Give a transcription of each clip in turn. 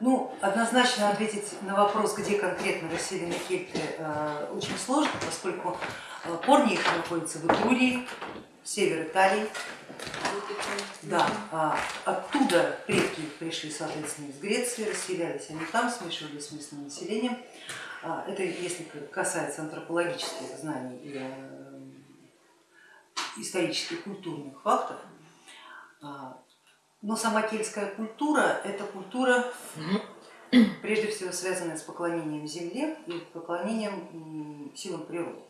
Ну, однозначно ответить на вопрос, где конкретно расселены кельты, э, очень сложно, поскольку э, корни их находятся в Этрурии, север Италии. Да, а оттуда предки пришли, соответственно, из Греции, расселялись они там, смешивались с местным населением. А, это если касается антропологических знаний и э, исторических культурных фактов. А, но сама кельтская культура это культура прежде всего связанная с поклонением земле и поклонением силам природы.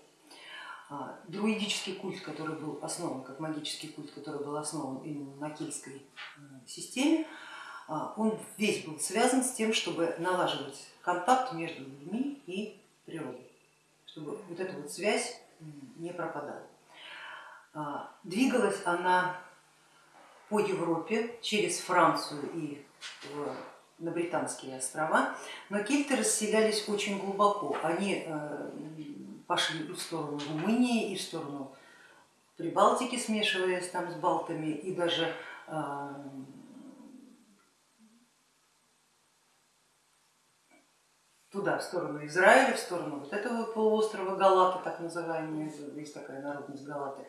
А, друидический культ, который был основан, как магический культ, который был основан именно на кельтской э, системе, а, он весь был связан с тем, чтобы налаживать контакт между людьми и природой, чтобы вот эта вот связь не пропадала. Двигалась она по Европе через Францию и на Британские острова, но кельты расселялись очень глубоко. Они э, пошли в сторону Румынии, и в сторону Прибалтики, смешиваясь там с балтами, и даже туда, в сторону Израиля, в сторону вот этого полуострова Галаты, так называемые, есть такая народность Галаты,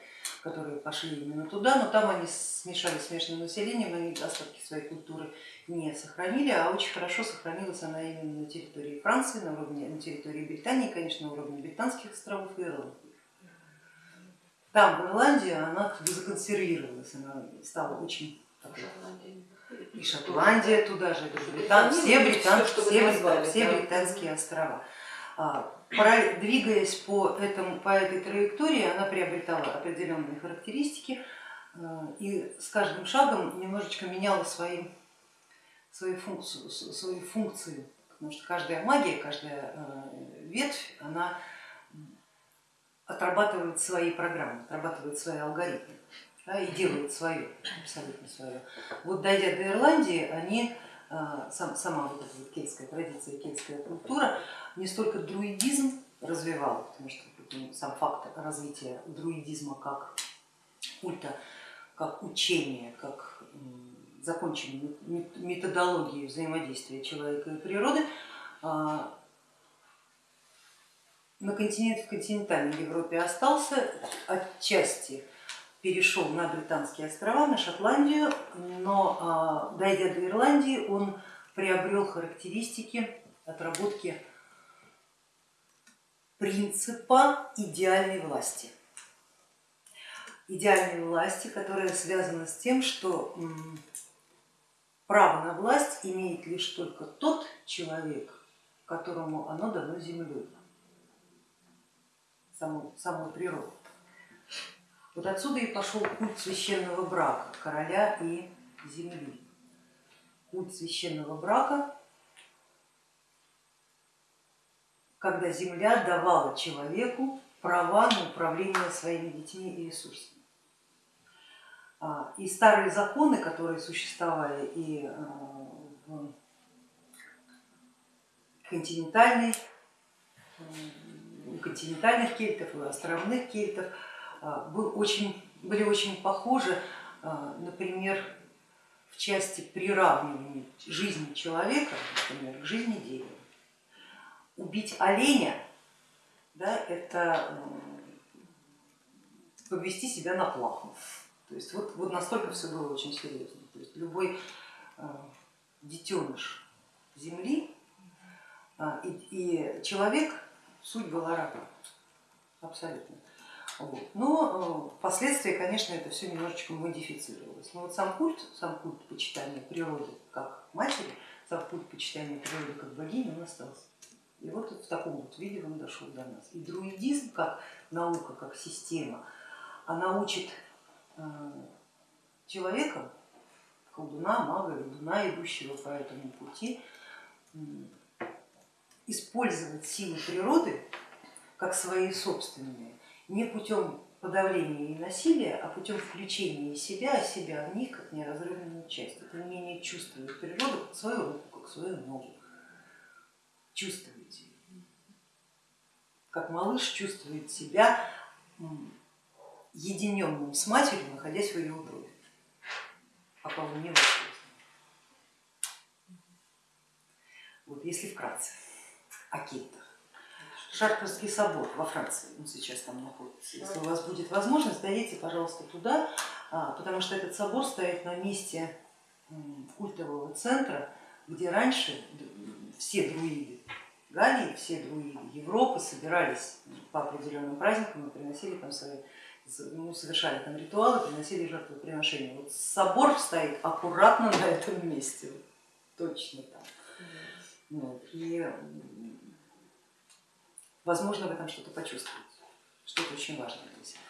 которые пошли именно туда, но там они смешались с местным населением, они остатки своей культуры не сохранили, а очень хорошо сохранилась она именно на территории Франции, на, уровне, на территории Британии, конечно, на уровне британских островов и Ирландии. Там, в Ирландии, она законсервировалась, она стала очень и Шотландия туда же, Британ, все, британ, все, все, все британские острова. А, двигаясь по, этому, по этой траектории, она приобретала определенные характеристики а, и с каждым шагом немножечко меняла свои, свои, функцию, свои функции, потому что каждая магия, каждая а, ветвь, она отрабатывает свои программы, отрабатывает свои алгоритмы да, и делают свое, абсолютно свое. Вот дойдя до Ирландии, они, сам, сама вот эта вот кельтская традиция, кельтская культура не столько друидизм развивала, потому что ну, сам факт развития друидизма как культа, как учения, как законченной методологии взаимодействия человека и природы, а, на континент, в континентальной Европе остался отчасти перешел на Британские острова, на Шотландию, но а, дойдя до Ирландии, он приобрел характеристики отработки принципа идеальной власти. Идеальной власти, которая связана с тем, что право на власть имеет лишь только тот человек, которому оно дано землей, самой, самой природой. Вот отсюда и пошел культ священного брака короля и земли. Культ священного брака, когда земля давала человеку права на управление своими детьми и ресурсами. А, и старые законы, которые существовали и а, в континентальной, у континентальных кельтов, у островных кельтов, был очень, были очень похожи, а, например, в части приравнивания жизни человека, например, к жизни дерева. Убить оленя да, это повести себя на плаху. То есть вот, вот настолько все было очень серьезно. То есть любой детеныш земли и, и человек суть была рака абсолютно. Но э, впоследствии, конечно, это все немножечко модифицировалось. Но вот сам культ, сам культ почитания природы как матери, сам культ почитания природы как богини, он остался. И вот в таком вот виде он дошел до нас. И друидизм как наука, как система, она учит э, человека, колдуна, мага, ведуна, идущего по этому пути, использовать силы природы как свои собственные не путем подавления и насилия, а путем включения себя, себя в них как неразрывную часть. Это умение чувствовать природу как свою руку, как свою ногу. Чувствуете. Как малыш чувствует себя единенным с матерью, находясь в ее утробе, пока он не вырос. Вот если вкратце о кельтах. Шартерский собор во Франции, он сейчас там находится. Если у вас будет возможность, дойдите, пожалуйста, туда, а, потому что этот собор стоит на месте культового центра, где раньше все друиды Галлии, все друиды Европы собирались по определенным праздникам и приносили там свои, ну, совершали там ритуалы, приносили жертвоприношения. Вот собор стоит аккуратно на этом месте, точно там. Вот. И возможно в этом что-то почувствовать, что-то очень важное для себя.